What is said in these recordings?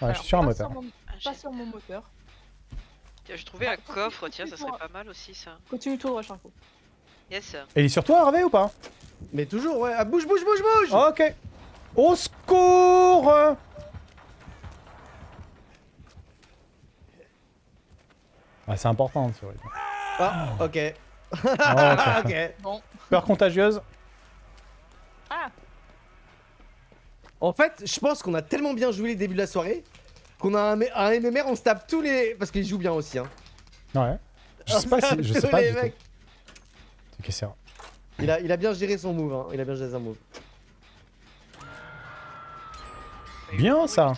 Ouais, je suis sur un moteur. Sur mon, Ah, pas sur mon moteur. Tiens, J'ai trouvé un coffre, tiens, ça serait pas mal aussi ça. Continue tout droit, Charcot. Yes. Et il est sur toi, Hervé, ou pas? Mais toujours, ouais. Ah, bouge, bouge, bouge, bouge Ok. Au secours Ah, c'est important, c'est vrai. Ah, ok. Ah, ok. ok. Bon. Peur contagieuse Ah En fait, je pense qu'on a tellement bien joué les débuts de la soirée qu'on a un, un MMR, on se tape tous les. Parce qu'il joue bien aussi, hein. Ouais. Je sais pas si... Je sais pas les du mecs. C'est que c'est. Il a, il a bien géré son move, hein. Il a bien géré son move. Bien, ça.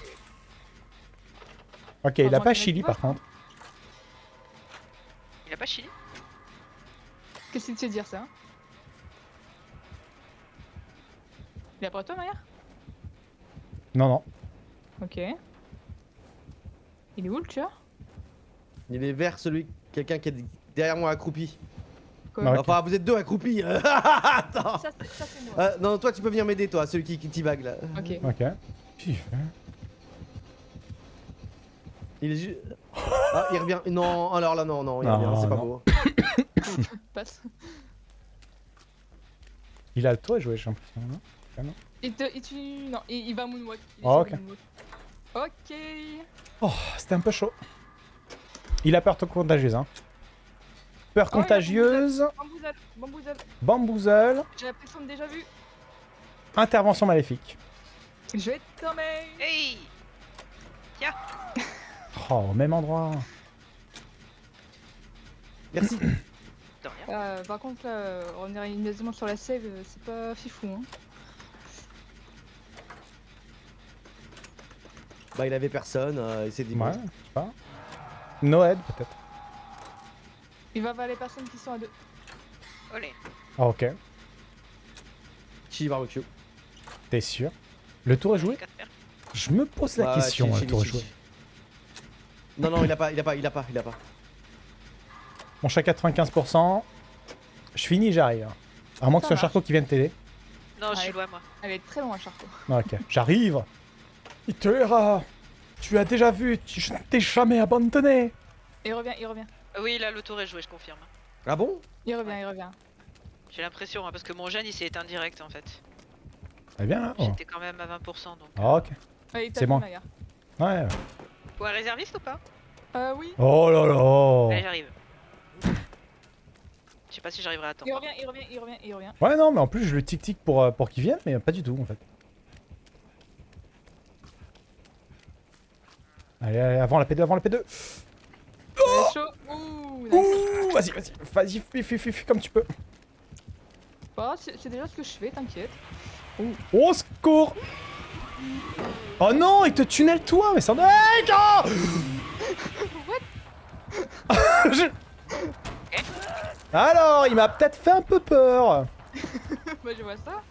Ok, il a pas Chili, par contre. Il a pas chili Qu'est-ce qu'il te fait dire ça? Il est après toi, Maya Non, non. Ok. Il est où le tueur? Il est vers celui. Quelqu'un qui est derrière moi accroupi. Quoi? Enfin, vous êtes deux accroupis. Attends. Ça, c'est- ça, c'est moi. Euh, non, toi, tu peux venir m'aider, toi, celui qui, qui t'y-vague là. Ok. Ok. Pif. Il est juste. Ah, il revient. Non, alors là, non, non, il Non, revient, c'est pas beau. Passe. Il a le toit joué, j'ai l'impression. non? Il te. Il, tu... Non, il, il va moonwalk. Il Ah, ok. moonwalk. Ok. Oh, c'était un peu chaud. Il a peur contagieuse, hein. Peur Oh, contagieuse, Bamboozle, bamboozle. bamboozle, J'ai l'impression de déjà vu. intervention maléfique. Je vais te tomber. Hey Oh, au même endroit. Merci. De rien. Euh, par contre, là, revenir immédiatement sur la save, euh, c'est pas fifou. Hein. Bah, il avait personne, euh, il s'est dit. Ouais, je sais pas. Noël, peut-être. Il va vers les personnes qui sont à deux. Olé. Ah, ok. Chi barbecue. T'es sûr? Le tour est joué? Je me pose la question, le tour est joué. Non, non, il a pas, il a pas, il a pas, il a pas. Bon, je suis à 95%. Je finis, j'arrive. À moins que ce soit. Charcot qui vienne t'aider. Non, je suis Ouais. loin moi. Elle est très loin, Charcot. Ah, ok, j'arrive. Il te. Tu as déjà vu, tu- je ne t'ai jamais abandonné. Il revient, il revient. Ah Oui, là le tour est joué, je confirme. Ah bon? Il revient, il revient. J'ai l'impression, hein, parce que mon gène il s'est éteint direct en fait. Eh bien, là. oh. J'étais quand même à 20% donc. Ah, ok. Ouais, il C'est bon. Ouais. ouais. Ou un réserviste ou pas? Euh, oui. Oh là là. Allez, j'arrive. Je sais pas si j'arriverai à temps. Il revient, il revient, il revient, il revient. Ouais, non, mais en plus, je le tic-tic pour, euh, pour qu'il vienne, mais pas du tout, en fait. Allez, allez, avant la P2, avant la P2. Il est chaud. Ouh, nice. Ouh, vas-y, vas-y, vas-y, fui, fui, fui, fui comme tu peux. Bah, c'est déjà ce que je fais, t'inquiète. Au secours Oh non, il te tunnel toi, mais ça... Hey, gars Je- Alors, il m'a peut-être fait un peu peur. bah, je vois ça.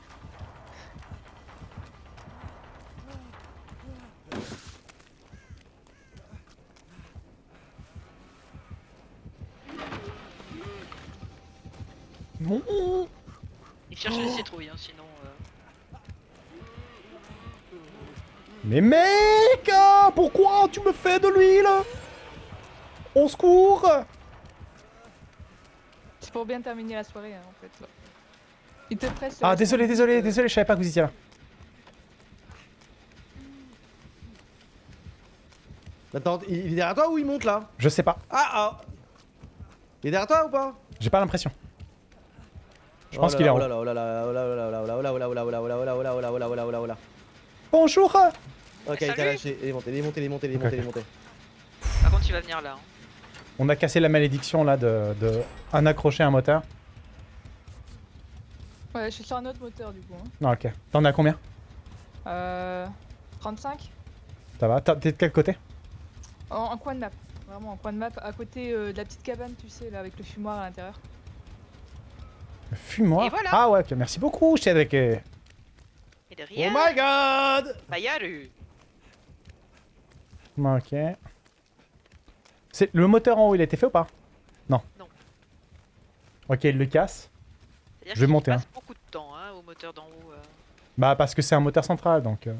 Non. Il cherche les citrouilles, hein, sinon. euh, Mais mec hein, Pourquoi tu me fais de l'huile? Au secours C'est pour bien terminer la soirée, hein, en fait. Il te presse. Ah désolé, désolé, désolé, je savais pas que vous étiez là. Attends, il est derrière toi ou il monte là? Je sais pas, Ah ah Il est derrière toi ou pas? J'ai pas l'impression. Je pense qu'il est en haut. Bonjour Ok, il t'a lâché. Il est monté, il est monté, il est monté, il est monté, il est monté. Par contre, il va venir là. On a cassé la malédiction là de, un accroché à un moteur. Ouais, je suis sur un autre moteur du coup. Non, ok. T'en as combien Euh. 35 Ça va T'es de quel côté en, coin de map. Vraiment en coin de map, à côté de la petite cabane, tu sais, là, avec le fumoir à l'intérieur. Fume-moi. Et voilà. Ah ouais, merci beaucoup, Cédric. Et Oh my god bah Yaru. Ok. C'est le moteur en haut, il a été fait ou pas? Non. Non. Ok, il le casse. Je vais monter, passe beaucoup de temps hein, au moteur d'en haut. euh. Bah parce que c'est un moteur central, donc euh,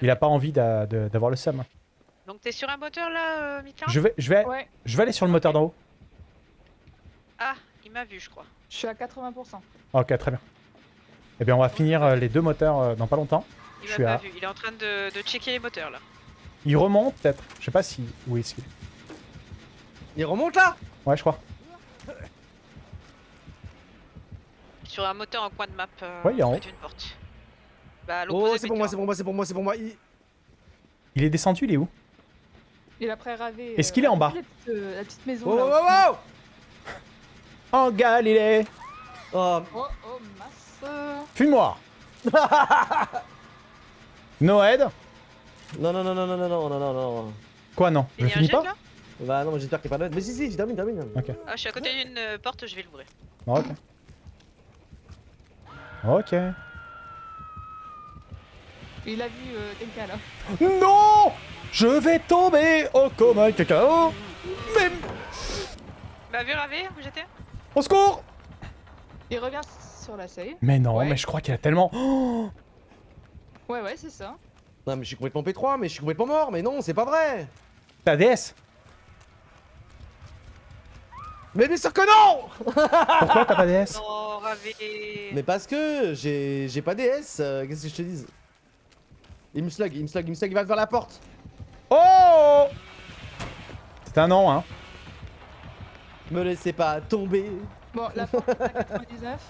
il a pas envie d'avoir le seum. Donc t'es sur un moteur là, euh, Je vais, je vais, Ouais, je vais aller sur le moteur d'en haut. Ah, il m'a vu, je crois. je suis à 80%. Ok, très bien. Eh bien, on va finir euh, les deux moteurs euh, dans pas longtemps. Il m'a pas à- vu. Il est en train de, de checker les moteurs là. Il remonte peut-être. Je sais pas si. Oui, est-ce qu'il est Il remonte là? Ouais, je crois. Sur un moteur en coin de map. Euh, Ouais, il est en près haut. d'une porte. Bah, Oh, c'est pour moi, c'est pour moi, c'est pour moi, c'est pour moi, c'est pour moi. Il- Il est descendu, il est où? Il a pré-ravé. Est-ce qu'il est en bas? la petite, euh, la petite maison Oh, là. oh, oh, oh En Galilée Oh, Oh, oh, masse. Fuis-moi Noed Non, non, non, non, non, non, non, non, non, non. Quoi, non Je a finis pas là Bah non, mais j'espère qu'il est pas là. Mais si, si, je termine, termine. Ah, je suis à côté d'une euh, porte, je vais l'ouvrir. Ok. Ok. Il a vu euh, quelqu'un là. Non Je vais tomber au coma cacao Mais... Bah, vu ravé, où j'étais? Au secours Il revient sur la save. Mais non, Ouais. mais je crois qu'il a tellement... Oh Ouais, ouais, c'est ça. Non, mais je suis complètement P3, mais je suis complètement mort. Mais non, c'est pas vrai. Ta DS Mais bien sûr que non Pourquoi t'as pas DS Non, ravé. Mais parce que j'ai j'ai pas DS, euh, qu'est-ce que je te dise? Il me slug, il me slug, il me slug, il va vers la porte. Oh C'est un non, hein. Me laissez pas tomber. Bon, la porte est à 99.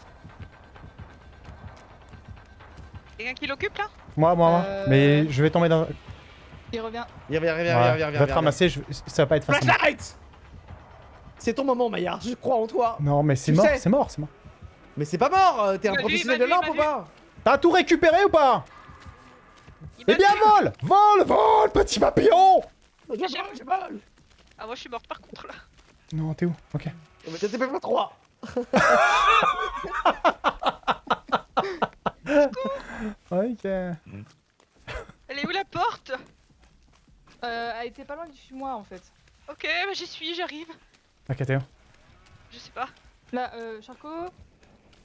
Quelqu'un qui l'occupe là? Moi, moi, moi. Euh. Mais je vais tomber dans... Il revient. Viens, viens, viens, viens, Voilà. viens, viens, Va te ramasser, je- ça va pas être facile. Flashlight C'est ton moment, Maillard, je crois en toi. Non, mais c'est mort, c'est mort, c'est mort. Mais c'est pas mort, euh, t'es un Il professionnel il de lampe il ou pas? T'as tout récupéré ou pas? Il Eh bien, vole Vole, vole, petit papillon j'ai mal. Ah, moi je suis morte par contre là. Non, t'es où Ok. Mais t'es pas 3 Ok. Elle est où la porte? Euh, elle était pas loin du fumoir en fait. Ok, bah, j'y suis, j'arrive. Ok, t'es où? Je sais pas. Là, euh, Charco.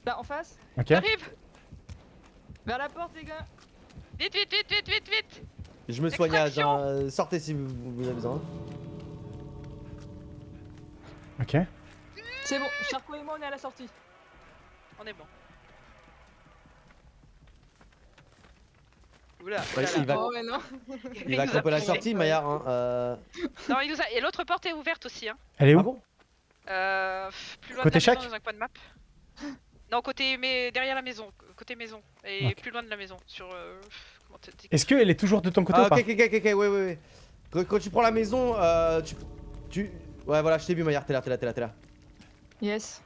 Là, en face? Ok. J'arrive Vers la porte, les gars. Vite, vite, vite, vite, vite, vite Je me hein, euh, sortez si vous, vous avez besoin. Ok. C'est bon, Charco et moi, on est à la sortie. On est bon. Oula, Ouais, il va- Oh. Il va la sortie, Maillard. Hein. Euh... Non, il nous a... Et l'autre porte est ouverte aussi, hein. Elle est où Ah bon? Euh, plus loin Côté de la maison, dans un coin de map. Non, côté mais derrière la maison, côté maison et plus loin de la maison sur euh, Est-ce qu'elle est toujours de ton côté Ah, ou pas? ok, ok, ok, ok, ouais, ouais, ouais. Quand, quand tu prends la maison, euh, tu, tu... Ouais, voilà, je t'ai vu, Maillard, t'es là, t'es là, t'es là, t'es là. Yes.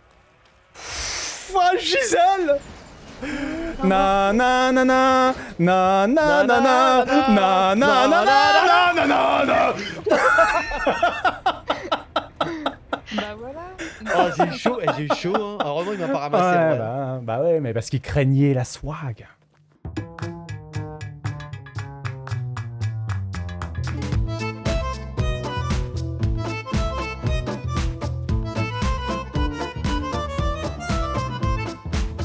Oh, Gisèle Na na na na na na na na na na na na na na na Bah voilà. Oh, j'ai eu chaud, eh, j'ai eu chaud, hein. Heureusement, il m'a pas ramassé, bah, bah ouais, mais parce qu'il craignait la swag.